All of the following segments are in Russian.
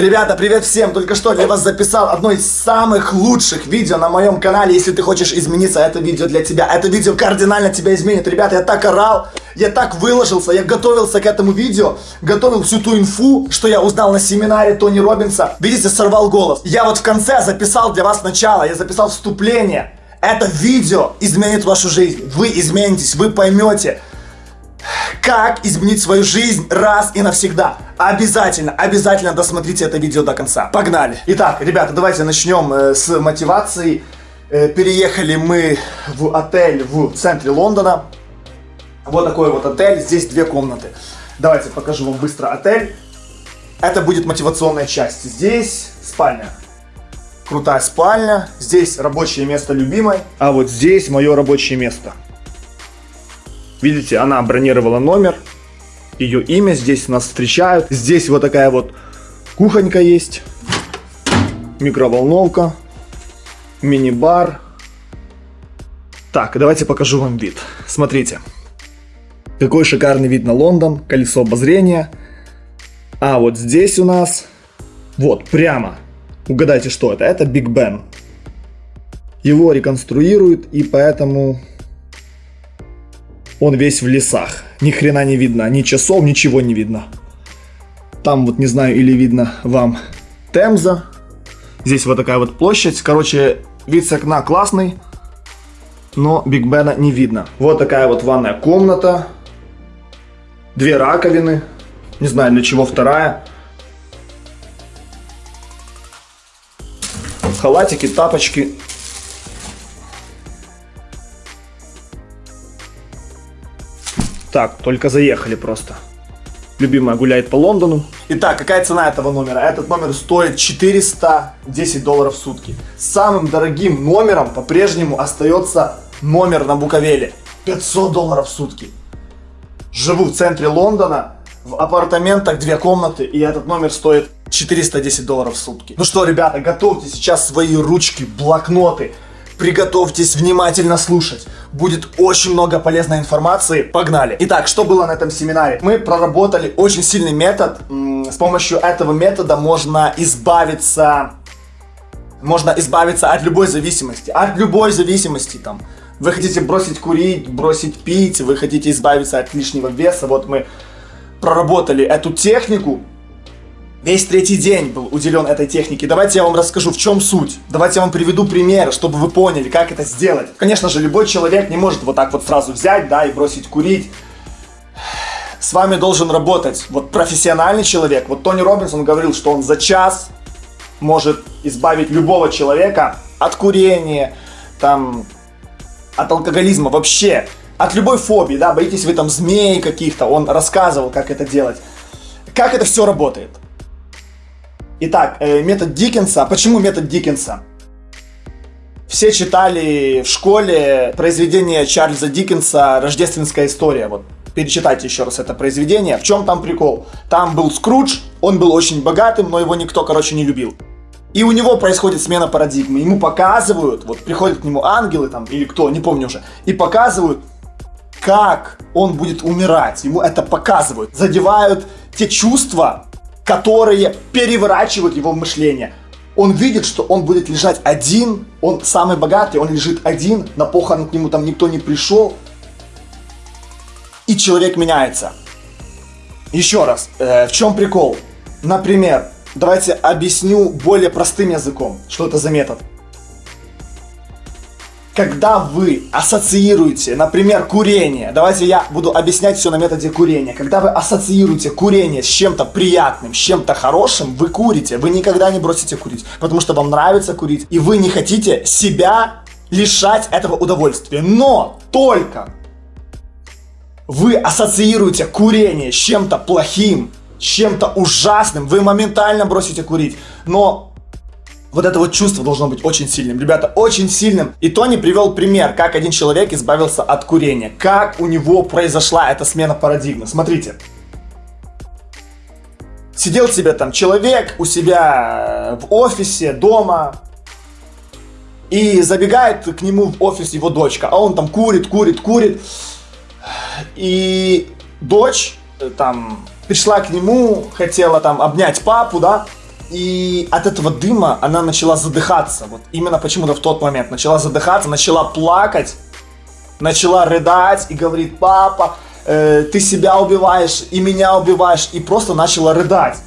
Ребята, привет всем! Только что для вас записал одно из самых лучших видео на моем канале. Если ты хочешь измениться, это видео для тебя. Это видео кардинально тебя изменит. Ребята, я так орал, я так выложился, я готовился к этому видео, готовил всю ту инфу, что я узнал на семинаре Тони Робинса. Видите, сорвал голос. Я вот в конце записал для вас начало, я записал вступление. Это видео изменит вашу жизнь. Вы изменитесь, вы поймете, как изменить свою жизнь раз и навсегда. Обязательно, обязательно досмотрите это видео до конца. Погнали! Итак, ребята, давайте начнем э, с мотивации. Э, переехали мы в отель в центре Лондона. Вот такой вот отель, здесь две комнаты. Давайте покажу вам быстро отель. Это будет мотивационная часть. Здесь спальня. Крутая спальня. Здесь рабочее место любимой. А вот здесь мое рабочее место. Видите, она бронировала номер. Ее имя здесь нас встречают. Здесь вот такая вот кухонька есть. Микроволновка. Мини-бар. Так, давайте покажу вам вид. Смотрите. Какой шикарный вид на Лондон. Колесо обозрения. А вот здесь у нас... Вот, прямо. Угадайте, что это? Это Биг Бен. Его реконструируют, и поэтому он весь в лесах. Ни хрена не видно, ни часов, ничего не видно. Там вот, не знаю, или видно вам Темза. Здесь вот такая вот площадь. Короче, вид с окна классный, но Биг Бена не видно. Вот такая вот ванная комната. Две раковины. Не знаю, для чего вторая. Халатики, тапочки. Так, только заехали просто. Любимая гуляет по Лондону. Итак, какая цена этого номера? Этот номер стоит 410 долларов в сутки. Самым дорогим номером по-прежнему остается номер на Буковеле. 500 долларов в сутки. Живу в центре Лондона, в апартаментах две комнаты, и этот номер стоит 410 долларов в сутки. Ну что, ребята, готовьте сейчас свои ручки, блокноты, Приготовьтесь внимательно слушать. Будет очень много полезной информации. Погнали. Итак, что было на этом семинаре? Мы проработали очень сильный метод. С помощью этого метода можно избавиться... Можно избавиться от любой зависимости. От любой зависимости там. Вы хотите бросить курить, бросить пить, вы хотите избавиться от лишнего веса. Вот мы проработали эту технику Весь третий день был уделен этой технике. Давайте я вам расскажу, в чем суть. Давайте я вам приведу пример, чтобы вы поняли, как это сделать. Конечно же, любой человек не может вот так вот сразу взять, да, и бросить курить. С вами должен работать вот профессиональный человек. Вот Тони Робинсон говорил, что он за час может избавить любого человека от курения, там, от алкоголизма, вообще, от любой фобии, да, боитесь вы там змей каких-то, он рассказывал, как это делать. Как это все работает? Итак, э, метод Диккенса. Почему метод Диккенса? Все читали в школе произведение Чарльза Диккенса «Рождественская история». Вот перечитайте еще раз это произведение. В чем там прикол? Там был Скрудж, он был очень богатым, но его никто, короче, не любил. И у него происходит смена парадигмы. Ему показывают, вот приходят к нему ангелы там, или кто, не помню уже, и показывают, как он будет умирать. Ему это показывают. Задевают те чувства, которые переворачивают его мышление. Он видит, что он будет лежать один, он самый богатый, он лежит один, на похорон к нему там никто не пришел. И человек меняется. Еще раз, э, в чем прикол? Например, давайте объясню более простым языком, что это за метод когда вы ассоциируете, например, курение, давайте я буду объяснять все на методе курения, когда вы ассоциируете курение с чем-то приятным, с чем-то хорошим, вы курите, вы никогда не бросите курить, потому что вам нравится курить, и вы не хотите себя лишать этого удовольствия. Но только вы ассоциируете курение с чем-то плохим, с чем-то ужасным, вы моментально бросите курить. Но вот это вот чувство должно быть очень сильным. Ребята, очень сильным. И Тони привел пример, как один человек избавился от курения. Как у него произошла эта смена парадигмы. Смотрите. Сидел себе там человек у себя в офисе, дома. И забегает к нему в офис его дочка. А он там курит, курит, курит. И дочь э, там пришла к нему, хотела там обнять папу, да. И от этого дыма она начала задыхаться. Вот именно почему-то в тот момент начала задыхаться, начала плакать, начала рыдать и говорит, папа, э, ты себя убиваешь и меня убиваешь. И просто начала рыдать.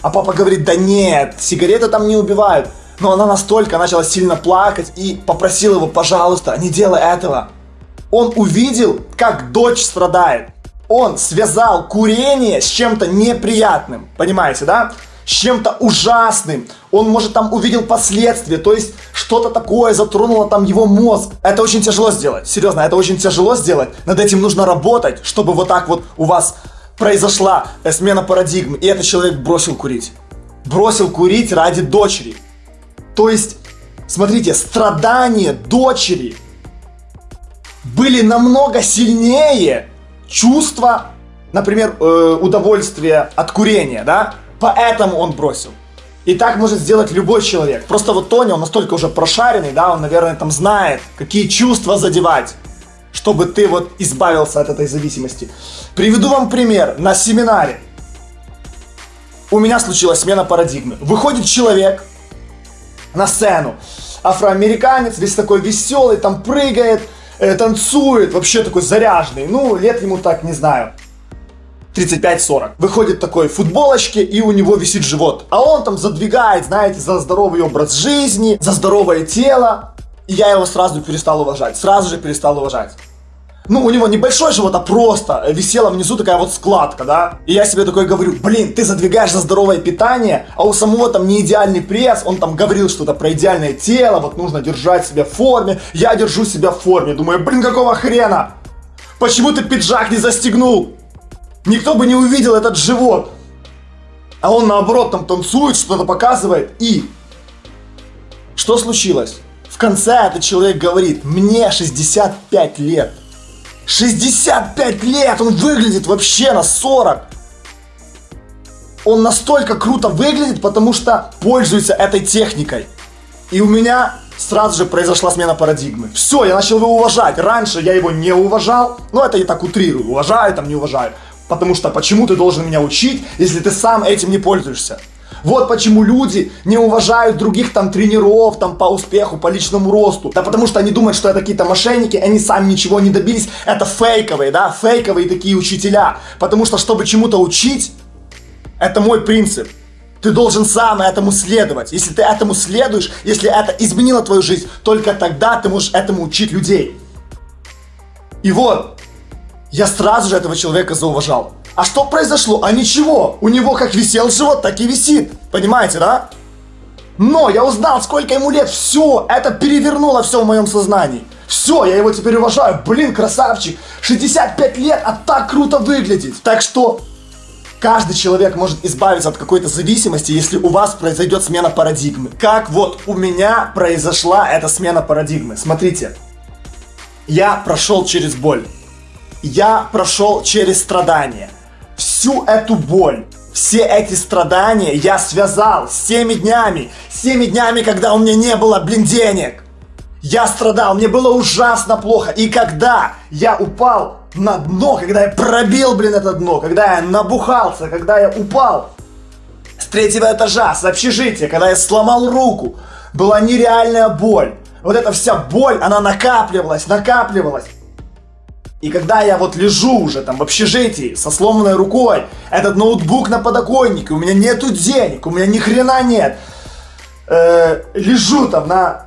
А папа говорит, да нет, сигареты там не убивают. Но она настолько начала сильно плакать и попросила его, пожалуйста, не делай этого. Он увидел, как дочь страдает. Он связал курение с чем-то неприятным. Понимаете, да? С чем-то ужасным. Он, может, там увидел последствия. То есть, что-то такое затронуло там его мозг. Это очень тяжело сделать. Серьезно, это очень тяжело сделать. Над этим нужно работать, чтобы вот так вот у вас произошла смена парадигмы. И этот человек бросил курить. Бросил курить ради дочери. То есть, смотрите, страдания дочери были намного сильнее чувства, например, э, удовольствия от курения, да? Поэтому он бросил. И так может сделать любой человек. Просто вот Тони, он настолько уже прошаренный, да, он, наверное, там знает, какие чувства задевать, чтобы ты вот избавился от этой зависимости. Приведу вам пример. На семинаре у меня случилась смена парадигмы. Выходит человек на сцену, афроамериканец, весь такой веселый, там прыгает, э, танцует, вообще такой заряженный. Ну, лет ему так, не знаю, 35-40. Выходит такой в футболочке, и у него висит живот. А он там задвигает, знаете, за здоровый образ жизни, за здоровое тело. И я его сразу перестал уважать. Сразу же перестал уважать ну, у него небольшой живот, а просто висела внизу такая вот складка, да. И я себе такой говорю, блин, ты задвигаешь за здоровое питание, а у самого там не идеальный пресс, он там говорил что-то про идеальное тело, вот нужно держать себя в форме. Я держу себя в форме, думаю, блин, какого хрена? Почему ты пиджак не застегнул? Никто бы не увидел этот живот. А он наоборот там танцует, что-то показывает. И что случилось? В конце этот человек говорит, мне 65 лет. 65 лет, он выглядит вообще на 40. Он настолько круто выглядит, потому что пользуется этой техникой. И у меня сразу же произошла смена парадигмы. Все, я начал его уважать. Раньше я его не уважал. Ну, это я так утрирую. Уважаю, там не уважаю. Потому что почему ты должен меня учить, если ты сам этим не пользуешься? Вот почему люди не уважают других там тренеров там по успеху, по личному росту. Да потому что они думают, что это какие-то мошенники, они сами ничего не добились. Это фейковые, да, фейковые такие учителя. Потому что, чтобы чему-то учить, это мой принцип. Ты должен сам этому следовать. Если ты этому следуешь, если это изменило твою жизнь, только тогда ты можешь этому учить людей. И вот, я сразу же этого человека зауважал. А что произошло? А ничего. У него как висел живот, так и висит. Понимаете, да? Но я узнал, сколько ему лет. Все, это перевернуло все в моем сознании. Все, я его теперь уважаю. Блин, красавчик. 65 лет, а так круто выглядит. Так что каждый человек может избавиться от какой-то зависимости, если у вас произойдет смена парадигмы. Как вот у меня произошла эта смена парадигмы. Смотрите, я прошел через боль. Я прошел через страдания всю эту боль, все эти страдания я связал с теми днями, с теми днями, когда у меня не было, блин, денег. Я страдал, мне было ужасно плохо. И когда я упал на дно, когда я пробил, блин, это дно, когда я набухался, когда я упал с третьего этажа, с общежития, когда я сломал руку, была нереальная боль. Вот эта вся боль, она накапливалась, накапливалась. И когда я вот лежу уже там в общежитии со сломанной рукой, этот ноутбук на подоконнике, у меня нету денег, у меня ни хрена нет. Э, лежу там на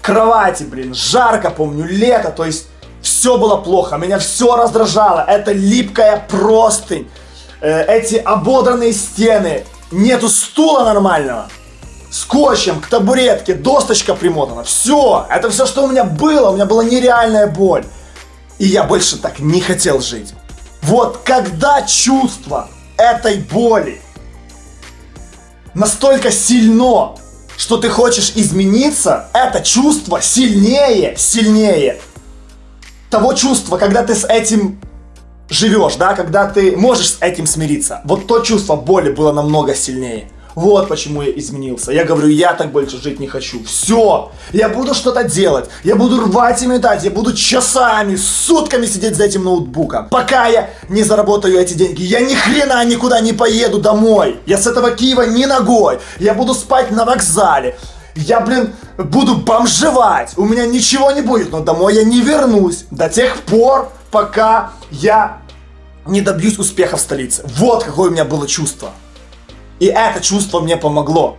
кровати, блин, жарко, помню, лето, то есть все было плохо, меня все раздражало, это липкая простынь, э, эти ободранные стены, нету стула нормального, скотчем к табуретке, досточка примотана, все, это все, что у меня было, у меня была нереальная боль. И я больше так не хотел жить. Вот когда чувство этой боли настолько сильно, что ты хочешь измениться, это чувство сильнее, сильнее того чувства, когда ты с этим живешь, да, когда ты можешь с этим смириться. Вот то чувство боли было намного сильнее. Вот почему я изменился. Я говорю, я так больше жить не хочу. Все. Я буду что-то делать. Я буду рвать и метать. Я буду часами, сутками сидеть за этим ноутбуком. Пока я не заработаю эти деньги. Я ни хрена никуда не поеду домой. Я с этого Киева ни ногой. Я буду спать на вокзале. Я, блин, буду бомжевать. У меня ничего не будет. Но домой я не вернусь. До тех пор, пока я не добьюсь успеха в столице. Вот какое у меня было чувство. И это чувство мне помогло.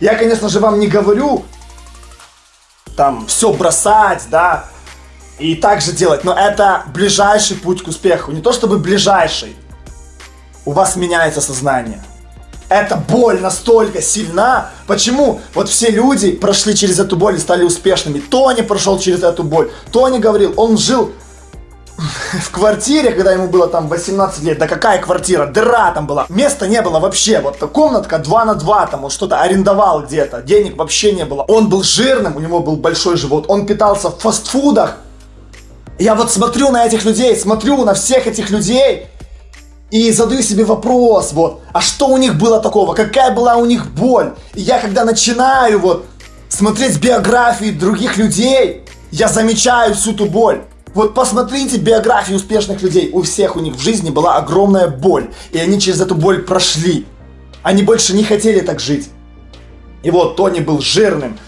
Я, конечно же, вам не говорю там все бросать, да, и так же делать, но это ближайший путь к успеху. Не то чтобы ближайший. У вас меняется сознание. Эта боль настолько сильна. Почему? Вот все люди прошли через эту боль и стали успешными. Тони прошел через эту боль. Тони говорил, он жил в квартире, когда ему было там 18 лет, да какая квартира, дыра там была, места не было вообще, вот комнатка 2 на 2, там он что-то арендовал где-то, денег вообще не было. Он был жирным, у него был большой живот, он питался в фастфудах. Я вот смотрю на этих людей, смотрю на всех этих людей, и задаю себе вопрос, вот, а что у них было такого, какая была у них боль? И я когда начинаю вот смотреть биографии других людей, я замечаю всю ту боль. Вот посмотрите биографии успешных людей. У всех у них в жизни была огромная боль. И они через эту боль прошли. Они больше не хотели так жить. И вот Тони был жирным,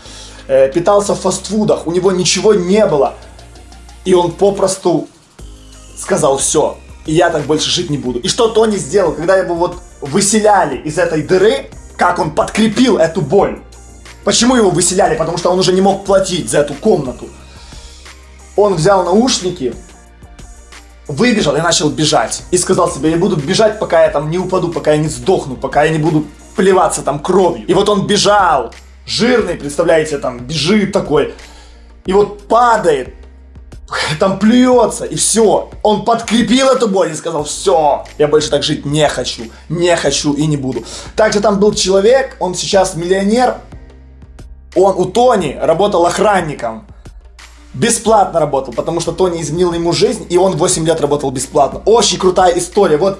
э, питался в фастфудах, у него ничего не было. И он попросту сказал все, и я так больше жить не буду. И что Тони сделал, когда его вот выселяли из этой дыры, как он подкрепил эту боль. Почему его выселяли? Потому что он уже не мог платить за эту комнату он взял наушники, выбежал и начал бежать. И сказал себе, я буду бежать, пока я там не упаду, пока я не сдохну, пока я не буду плеваться там кровью. И вот он бежал, жирный, представляете, там бежит такой. И вот падает, там плюется, и все. Он подкрепил эту боль и сказал, все, я больше так жить не хочу, не хочу и не буду. Также там был человек, он сейчас миллионер, он у Тони работал охранником бесплатно работал, потому что Тони изменил ему жизнь, и он 8 лет работал бесплатно. Очень крутая история. Вот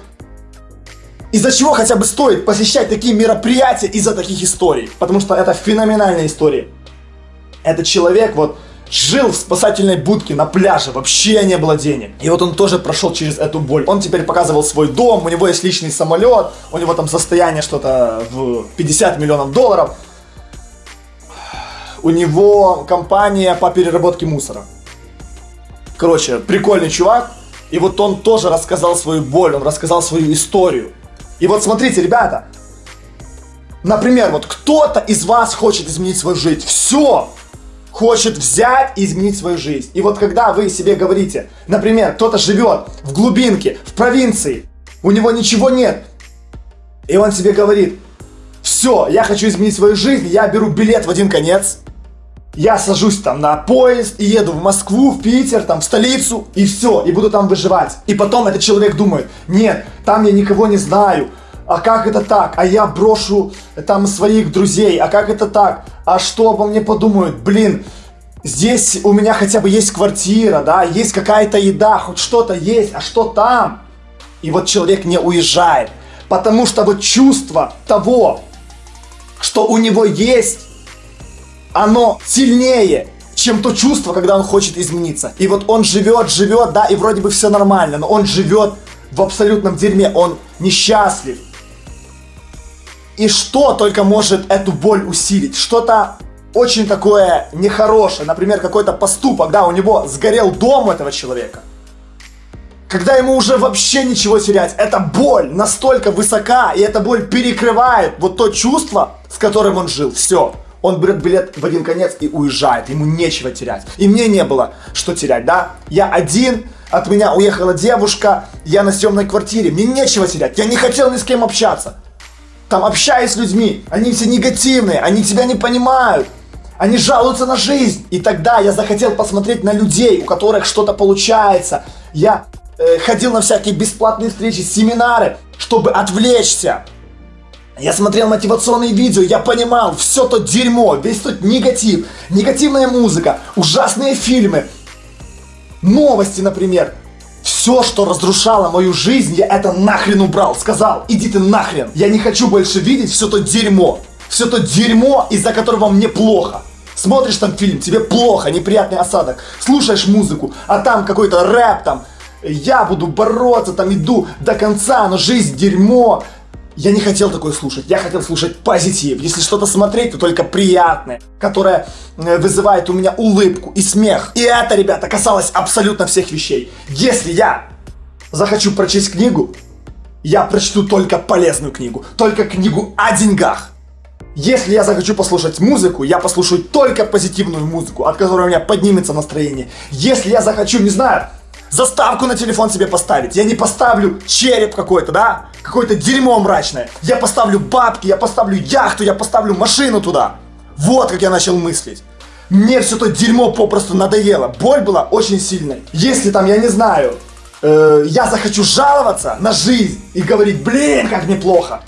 из-за чего хотя бы стоит посещать такие мероприятия из-за таких историй. Потому что это феноменальная история. Этот человек вот жил в спасательной будке на пляже, вообще не было денег. И вот он тоже прошел через эту боль. Он теперь показывал свой дом, у него есть личный самолет, у него там состояние что-то в 50 миллионов долларов у него компания по переработке мусора. Короче, прикольный чувак. И вот он тоже рассказал свою боль, он рассказал свою историю. И вот смотрите, ребята. Например, вот кто-то из вас хочет изменить свою жизнь. Все! Хочет взять и изменить свою жизнь. И вот когда вы себе говорите, например, кто-то живет в глубинке, в провинции, у него ничего нет. И он себе говорит, все, я хочу изменить свою жизнь, я беру билет в один конец, я сажусь там на поезд и еду в Москву, в Питер, там в столицу, и все, и буду там выживать. И потом этот человек думает, нет, там я никого не знаю, а как это так? А я брошу там своих друзей, а как это так? А что обо мне подумают? Блин, здесь у меня хотя бы есть квартира, да, есть какая-то еда, хоть что-то есть, а что там? И вот человек не уезжает, потому что вот чувство того, что у него есть, оно сильнее, чем то чувство, когда он хочет измениться. И вот он живет, живет, да, и вроде бы все нормально, но он живет в абсолютном дерьме, он несчастлив. И что только может эту боль усилить? Что-то очень такое нехорошее, например, какой-то поступок, да, у него сгорел дом этого человека. Когда ему уже вообще ничего терять, эта боль настолько высока, и эта боль перекрывает вот то чувство, с которым он жил. Все. Он берет билет в один конец и уезжает, ему нечего терять. И мне не было что терять, да? Я один, от меня уехала девушка, я на съемной квартире, мне нечего терять, я не хотел ни с кем общаться. Там общаясь с людьми, они все негативные, они тебя не понимают. Они жалуются на жизнь. И тогда я захотел посмотреть на людей, у которых что-то получается. Я э, ходил на всякие бесплатные встречи, семинары, чтобы отвлечься. Я смотрел мотивационные видео, я понимал, все то дерьмо, весь тот негатив, негативная музыка, ужасные фильмы, новости, например. Все, что разрушало мою жизнь, я это нахрен убрал. Сказал, иди ты нахрен. Я не хочу больше видеть все то дерьмо. Все то дерьмо, из-за которого мне плохо. Смотришь там фильм, тебе плохо, неприятный осадок. Слушаешь музыку, а там какой-то рэп там. Я буду бороться, там иду до конца, но жизнь дерьмо. Я не хотел такое слушать, я хотел слушать позитив. Если что-то смотреть, то только приятное, которое э, вызывает у меня улыбку и смех. И это, ребята, касалось абсолютно всех вещей. Если я захочу прочесть книгу, я прочту только полезную книгу, только книгу о деньгах. Если я захочу послушать музыку, я послушаю только позитивную музыку, от которой у меня поднимется настроение. Если я захочу, не знаю, заставку на телефон себе поставить, я не поставлю череп какой-то, да? Какое-то дерьмо мрачное. Я поставлю бабки, я поставлю яхту, я поставлю машину туда. Вот как я начал мыслить. Мне все то дерьмо попросту надоело. Боль была очень сильной. Если там, я не знаю, э, я захочу жаловаться на жизнь и говорить, блин, как неплохо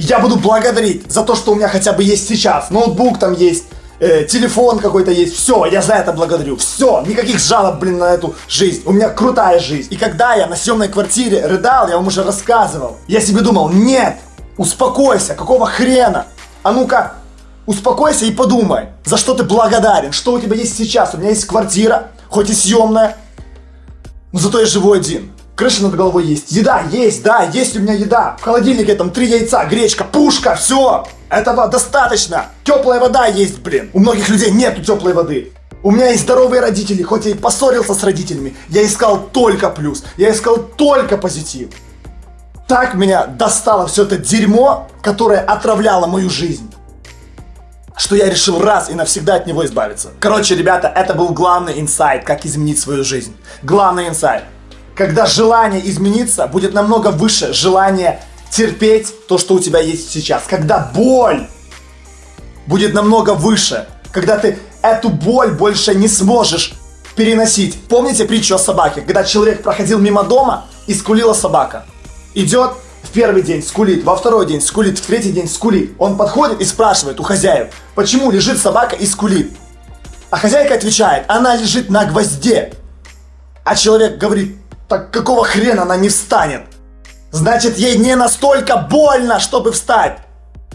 я буду благодарить за то, что у меня хотя бы есть сейчас. Ноутбук там есть, э, телефон какой-то есть. Все, я за это благодарю. Все, никаких жалоб, блин, на эту жизнь. У меня крутая жизнь. И когда я на съемной квартире рыдал, я вам уже рассказывал. Я себе думал, нет, успокойся, какого хрена? А ну-ка, успокойся и подумай, за что ты благодарен, что у тебя есть сейчас. У меня есть квартира, хоть и съемная, но зато я живу один. Крыша над головой есть. Еда есть, да, есть у меня еда. В холодильнике там три яйца, гречка, пушка, все. Этого достаточно. Теплая вода есть, блин. У многих людей нету теплой воды. У меня есть здоровые родители, хоть я и поссорился с родителями. Я искал только плюс. Я искал только позитив. Так меня достало все это дерьмо, которое отравляло мою жизнь что я решил раз и навсегда от него избавиться. Короче, ребята, это был главный инсайт, как изменить свою жизнь. Главный инсайт когда желание измениться будет намного выше желания терпеть то, что у тебя есть сейчас. Когда боль будет намного выше. Когда ты эту боль больше не сможешь переносить. Помните притчу о собаке? Когда человек проходил мимо дома и скулила собака. Идет в первый день скулит, во второй день скулит, в третий день скулит. Он подходит и спрашивает у хозяев, почему лежит собака и скулит. А хозяйка отвечает, она лежит на гвозде. А человек говорит, так какого хрена она не встанет? Значит, ей не настолько больно, чтобы встать.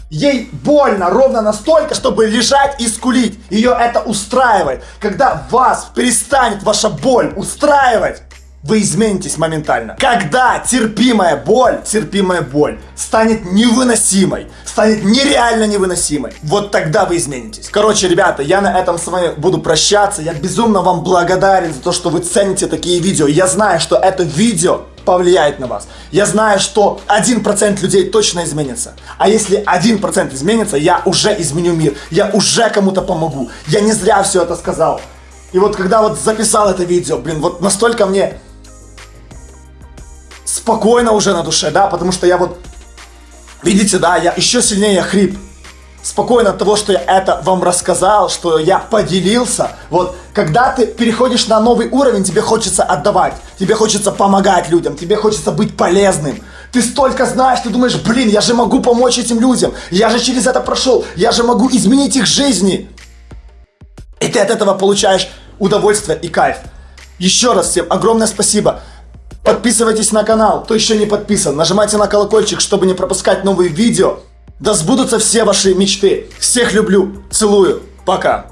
Ей больно ровно настолько, чтобы лежать и скулить. Ее это устраивает. Когда вас перестанет ваша боль устраивать, вы изменитесь моментально. Когда терпимая боль, терпимая боль станет невыносимой, станет нереально невыносимой, вот тогда вы изменитесь. Короче, ребята, я на этом с вами буду прощаться. Я безумно вам благодарен за то, что вы цените такие видео. Я знаю, что это видео повлияет на вас. Я знаю, что 1% людей точно изменится. А если 1% изменится, я уже изменю мир. Я уже кому-то помогу. Я не зря все это сказал. И вот когда вот записал это видео, блин, вот настолько мне спокойно уже на душе, да, потому что я вот, видите, да, я еще сильнее хрип. Спокойно от того, что я это вам рассказал, что я поделился. Вот, когда ты переходишь на новый уровень, тебе хочется отдавать, тебе хочется помогать людям, тебе хочется быть полезным. Ты столько знаешь, ты думаешь, блин, я же могу помочь этим людям, я же через это прошел, я же могу изменить их жизни. И ты от этого получаешь удовольствие и кайф. Еще раз всем огромное спасибо. Подписывайтесь на канал, кто еще не подписан. Нажимайте на колокольчик, чтобы не пропускать новые видео. Да сбудутся все ваши мечты. Всех люблю, целую, пока.